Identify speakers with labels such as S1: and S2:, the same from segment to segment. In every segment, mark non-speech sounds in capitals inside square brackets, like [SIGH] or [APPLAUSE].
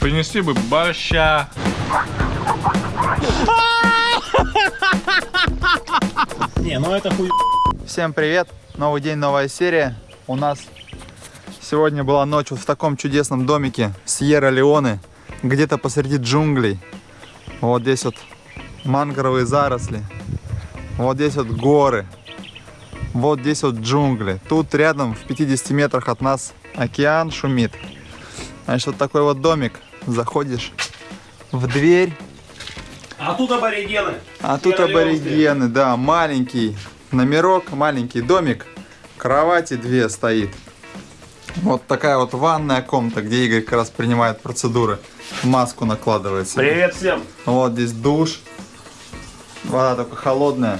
S1: Принесли бы борща.
S2: Не, ну это хуй.
S3: Всем привет! Новый день, новая серия. У нас сегодня была ночь вот в таком чудесном домике Сьерра-Леоне, где-то посреди джунглей. Вот здесь вот мангровые заросли, вот здесь вот горы, вот здесь вот джунгли. Тут рядом, в 50 метрах от нас, океан шумит. Значит, вот такой вот домик. Заходишь в дверь,
S2: А тут аборигены.
S3: а тут аборигены, да, маленький номерок, маленький домик, кровати две стоит. Вот такая вот ванная комната, где Игорь как раз принимает процедуры. Маску накладывает себе.
S2: Привет всем.
S3: Вот здесь душ. Вода только холодная.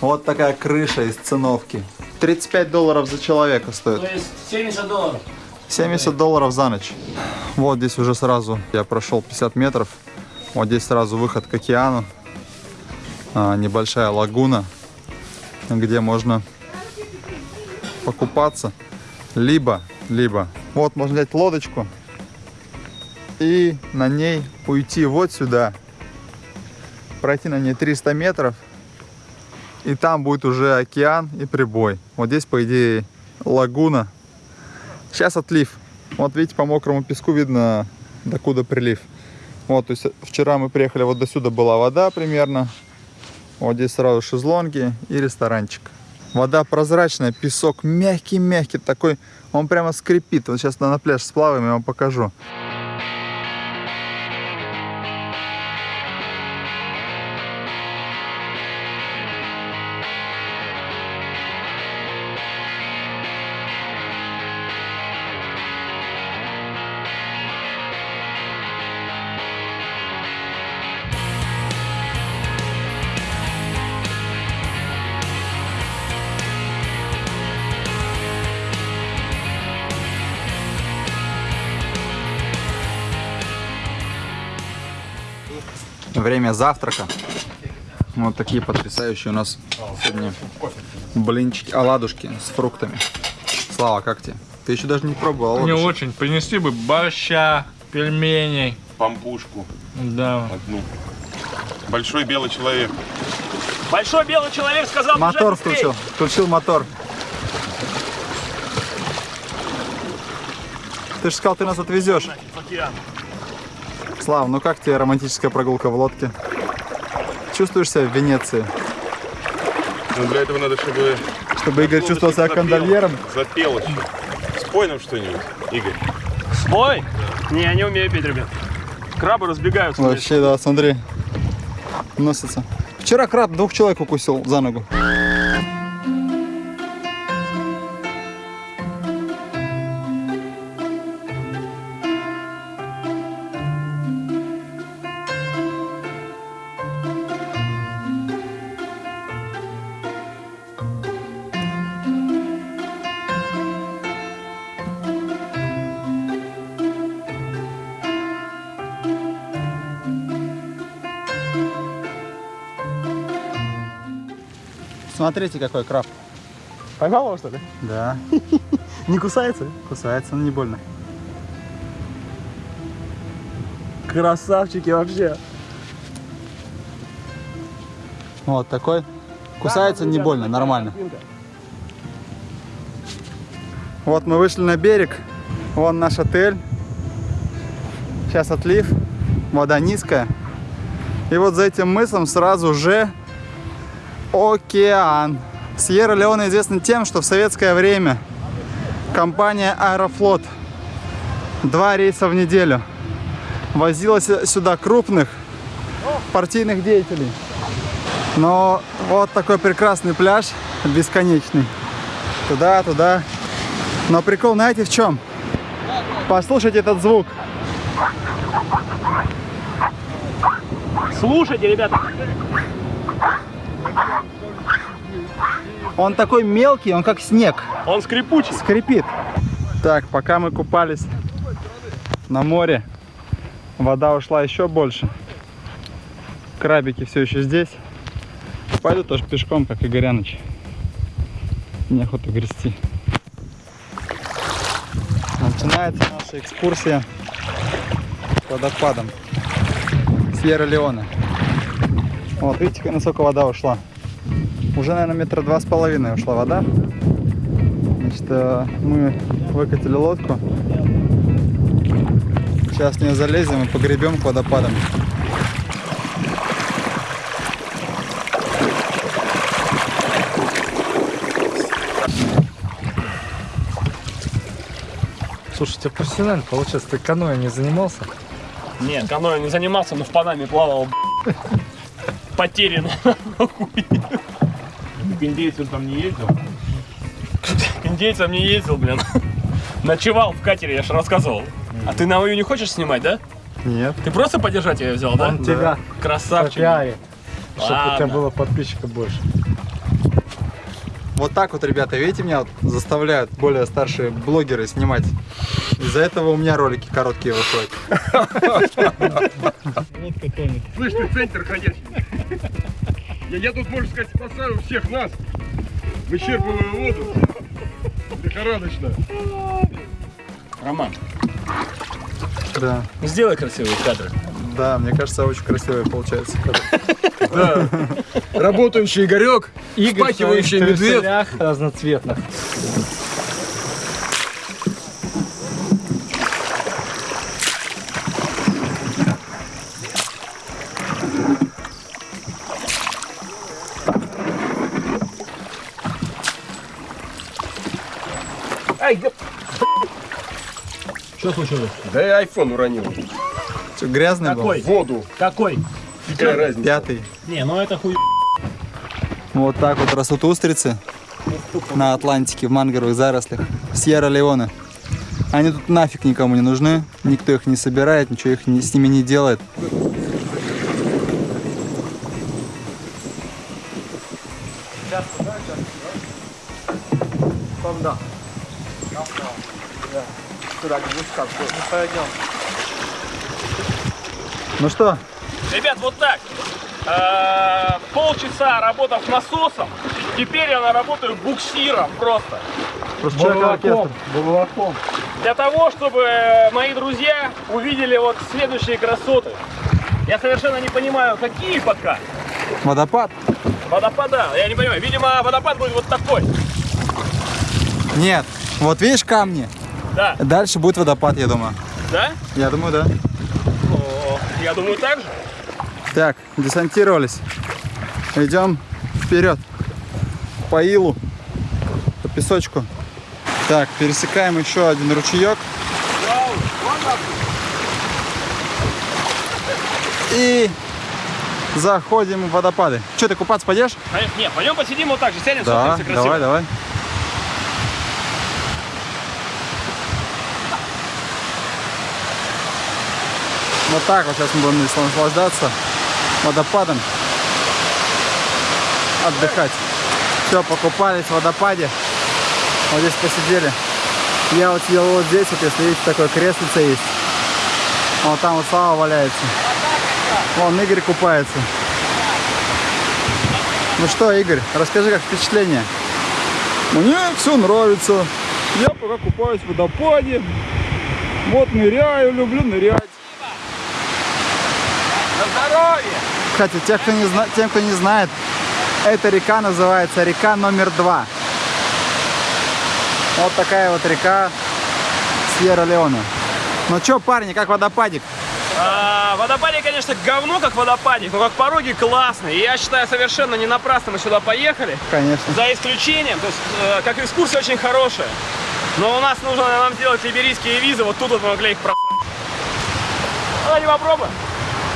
S3: Вот такая крыша из циновки. 35 долларов за человека стоит.
S2: То есть 70 долларов.
S3: 70 долларов за ночь. Вот здесь уже сразу я прошел 50 метров. Вот здесь сразу выход к океану. А, небольшая лагуна, где можно покупаться. Либо, либо, вот можно взять лодочку и на ней уйти вот сюда. Пройти на ней 300 метров. И там будет уже океан и прибой. Вот здесь, по идее, лагуна. Сейчас отлив. Вот видите, по мокрому песку видно, докуда прилив. Вот, то есть вчера мы приехали, вот до сюда была вода примерно. Вот здесь сразу шезлонги и ресторанчик. Вода прозрачная, песок мягкий-мягкий такой. Он прямо скрипит. Вот сейчас на пляж сплаваем, я вам покажу. Время завтрака. Вот такие потрясающие у нас сегодня блинчики, оладушки с фруктами. Слава, как тебе? Ты еще даже не пробовал
S1: Не
S3: оладушек?
S1: очень. Принесли бы борща, пельменей.
S4: Пампушку
S1: Да.
S4: одну. Большой белый человек.
S2: Большой белый человек сказал,
S3: Мотор включил. Включил мотор. Ты же сказал, ты нас отвезешь.
S2: В океан.
S3: Слав, ну как тебе романтическая прогулка в лодке? Чувствуешь себя в Венеции?
S4: Но для этого надо, чтобы...
S3: Чтобы Игорь чувствовал себя кондольером?
S4: Запел еще. Спой нам что-нибудь, Игорь.
S2: Свой? Не, я не умею петь, ребят. Крабы разбегаются.
S3: Вообще, да, смотри. Носится. Вчера краб двух человек укусил за ногу. Смотрите, какой краб.
S2: Поймал его, что ли?
S3: Да, [LAUGHS]
S2: Не кусается?
S3: кусается, но не больно.
S2: Красавчики вообще.
S3: Вот такой. Кусается не больно, нормально. Вот мы вышли на берег. Вон наш отель. Сейчас отлив. Вода низкая. И вот за этим мысом сразу же океан. Сьерра-Леоне известна тем, что в советское время компания Аэрофлот два рейса в неделю возила сюда крупных партийных деятелей. Но вот такой прекрасный пляж, бесконечный. Туда, туда. Но прикол, знаете в чем? Послушайте этот звук.
S2: Слушайте, ребята.
S3: Он такой мелкий, он как снег.
S2: Он скрипучий.
S3: Скрипит. Так, пока мы купались на море, вода ушла еще больше. Крабики все еще здесь. Пойду тоже пешком, как и Горяныч. Неохота грести. Начинается наша экскурсия к водопадам Сьерра-Леоне. Вот, видите, насколько вода ушла. Уже, наверное, метра два с половиной ушла вода. Значит, э, мы выкатили лодку. Сейчас в нее залезем и погребем к водопадам.
S1: Слушай, у тебя профессионально получается, ты каноэ не занимался?
S2: Нет, каноэ не занимался, но в Панаме плавал. Потерян. [LAUGHS]
S4: К индейцам там не ездил?
S2: К индейцам не ездил, блин. Ночевал в катере, я же рассказывал. А ты на мою не хочешь снимать, да?
S3: Нет.
S2: Ты просто поддержать ее взял, да?
S1: Он тебя
S2: Красавчик.
S1: попиарит, чтобы у тебя было подписчиков больше.
S3: Вот так вот, ребята, видите, меня вот заставляют более старшие блогеры снимать. Из-за этого у меня ролики короткие выходят.
S5: Слышь, ты центр ходячий. Я, я тут, можно сказать, спасаю всех нас. Вычерпываю воду. Лихорадочно.
S2: Роман,
S3: Да,
S2: сделай красивые кадры.
S3: да, мне кажется, очень красивые получается. [LAUGHS]
S5: Да. Работающий Игорек, впахивающий медведь.
S1: разноцветных.
S2: Что случилось?
S5: Да я айфон уронил.
S3: Что, грязный был?
S2: Какой?
S5: Воду.
S2: Какой?
S5: Какая разница?
S3: Пятый.
S2: Не, ну это хуй.
S3: Вот так вот растут устрицы на Атлантике в мангровых зарослях Сьерра-Леоне. Они тут нафиг никому не нужны, никто их не собирает, ничего их не- с ними не делает. Ну что,
S2: Ребят, вот так. Э, Полчаса работав насосом, теперь я наработаю буксиром просто.
S3: просто человек-оркестр.
S1: Бурлаком.
S2: Для того, чтобы э, мои друзья увидели вот следующие красоты. Я совершенно не понимаю, какие пока.
S3: Водопад?
S2: Водопада, я не понимаю. Видимо, водопад будет вот такой.
S3: Нет. Вот видишь камни?
S2: Да,
S3: Дальше будет водопад, я думаю.
S2: да?
S3: Я думаю, да.
S2: О, я думаю, так же.
S3: Так, десантировались. Идем вперед. По илу, по песочку. Так, пересекаем еще один ручеек. И заходим в водопады. Че, ты купаться пойдешь?
S2: Пойдем- Не, пойдем посидим вот так же, сядем,
S3: Да,
S2: смотримся красиво.
S3: давай, давай. Вот так вот сейчас мы будем наслаждаться водопадом. Отдыхать. Все, покупались в водопаде. Вот здесь посидели. Я вот сидел вот здесь, вот если видите, такое креслице есть. Вот там вот Слава валяется. Вон Игорь купается. Ну что, Игорь, расскажи, как впечатление?
S5: Мне все нравится. Я пока купаюсь в водопаде. Вот ныряю, люблю нырять.
S3: Кстати, тех, кто не зна- тем, кто не знает, эта река называется река номер два. Вот такая вот река Сьерра-Леоне. Ну что, парни, как водопадик?
S2: А, водопадик, конечно, говно как водопадик, но как пороги классные. И я считаю, совершенно не напрасно мы сюда поехали.
S3: Конечно.
S2: За исключением, то есть, э, как экскурсия очень хорошая. Но у нас нужно нам сделать либерийские визы, вот тут вот мы могли их про... Давайте попробуем.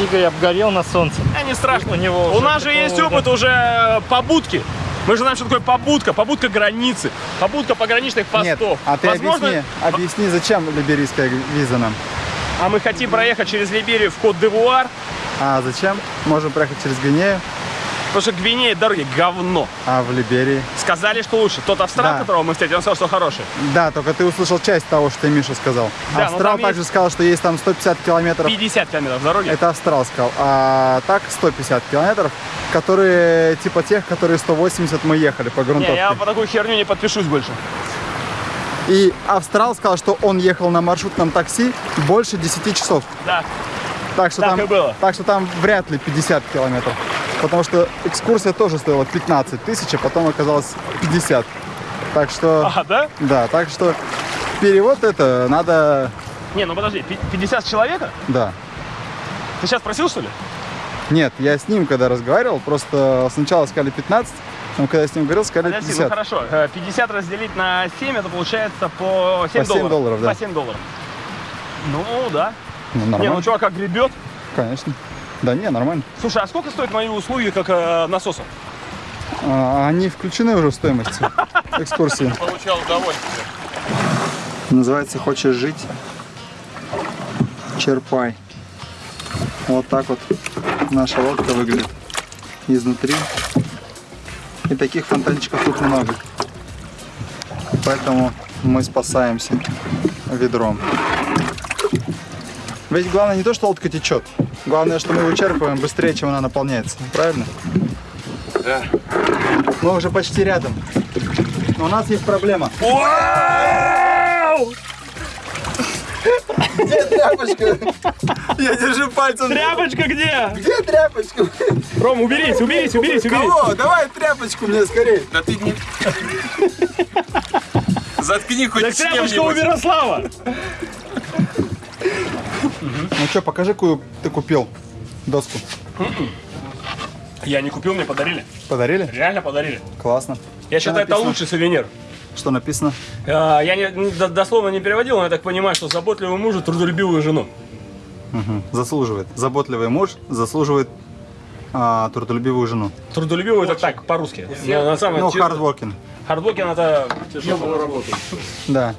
S1: Игорь обгорел на солнце.
S2: А, не страшно.
S1: У него
S2: У нас же есть
S1: да.
S2: опыт уже э, побудки. Мы же знаем, что такое побудка. Побудка границы. Побудка пограничных постов.
S3: Нет, а ты
S2: Возможно,
S3: объясни, объясни, зачем либерийская виза нам?
S2: А мы хотим проехать через Либерию в Кот-Девуар,
S3: А зачем? Можем проехать через Гвинею,
S2: потому что Гвинея дороги говно.
S3: а в Либерии.
S2: Сказали, что лучше. Тот австрал,
S3: Да.
S2: которого мы встретили, он сказал, что хороший.
S3: Да, только ты услышал часть того, что Миша сказал.
S2: Да, но
S3: Австрал также
S2: есть-
S3: сказал, что есть там 150 километров
S2: 50 километров дороги.
S3: Это Австрал сказал. А так 150 километров, которые типа тех, которые 180 мы ехали по
S2: Не,
S3: грунтовке.
S2: я по такую херню не подпишусь больше.
S3: И австрал сказал, что он ехал на маршрутном такси больше 10 часов.
S2: Да.
S3: Так что,
S2: Так
S3: там,
S2: и было.
S3: так что там вряд ли 50 километров. Потому что экскурсия тоже стоила 15 тысяч, а потом оказалось 50. Так что,
S2: А, да?
S3: да, так что перевод это надо,
S2: Не, ну подожди, пи- 50 человека?
S3: да.
S2: Ты сейчас просил, что ли?
S3: Нет, я с ним когда разговаривал, просто сначала сказали 15, но когда я с ним говорил, сказали
S2: Подожди, ну
S3: 50.
S2: хорошо. Э, 50 разделить на 7, это получается по 7
S3: По 7
S2: долларов.
S3: долларов, да.
S2: По 7 долларов. Ну, да.
S3: Ну,
S2: Не,
S3: нормально,
S2: ну чувак как гребет.
S3: конечно. Да не, нормально.
S2: Слушай, а сколько стоят мои услуги как э, насоса?
S3: А, они включены уже в стоимость [LAUGHS] экскурсии.
S4: Получал удовольствие.
S3: Называется «Хочешь жить?» Черпай. Вот так вот наша лодка выглядит изнутри. И таких фонтанчиков тут много. Поэтому мы спасаемся ведром. Ведь главное не то, что лодка течет. Главное, что мы вычерпываем быстрее, чем она наполняется. Правильно?
S4: Да.
S3: Мы уже почти рядом. Но у нас есть проблема. Где тряпочка? Я держу пальцем.
S2: Тряпочка где?
S3: Где тряпочка?
S2: Ром, уберись, уберись, уберись, уберись.
S3: Кого? Давай тряпочку мне скорее.
S4: Да ты не... Заткни хоть
S2: Так тряпочка у. Мирослава.
S3: Ну что, покажи, какую ты купил доску.
S2: Я не купил, мне подарили.
S3: Подарили?
S2: Реально подарили.
S3: Классно.
S2: Я
S3: Что
S2: считаю, это
S3: написано?
S2: лучший сувенир.
S3: Что написано?
S2: А, Я не, не- до- дословно не переводил, но я так понимаю, что заботливый муж и трудолюбивую жену.
S3: Мгм. Заслуживает. Заботливый муж заслуживает а, трудолюбивую жену.
S2: Трудолюбивую это так, по-русски. На, на самом
S3: Ну, hardworking.
S2: хардворкин это тяжело.
S3: Да.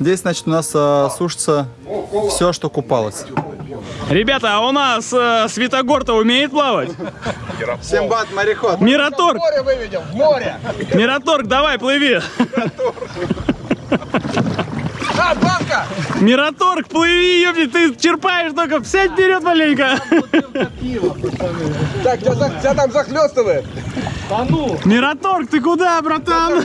S3: Здесь, значит, у нас а, сушится все, что купалось.
S2: Ребята, а у нас э, Светогор-то умеет плавать?
S3: Симбат мореход.
S2: Мираторг,
S5: Море выведем, в море!
S2: Мираторг, давай, плыви.
S5: А, банка!
S2: Мираторг, плыви, ёпти, ты черпаешь только, сядь вперед маленько.
S5: Так, тебя, там захлестывает!
S2: Мираторг, ты куда, братан?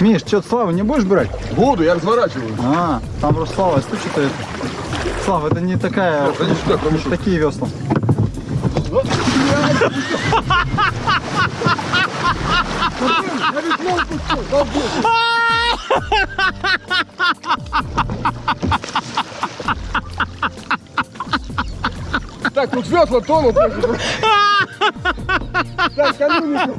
S3: Миш, что, Славу не будешь брать?
S5: Буду, я разворачиваю.
S3: А, там просто Слава стучит. Слава, это не такая, не такие весла. [LAUGHS]
S5: Так, тут весла тонут. Так, конюники.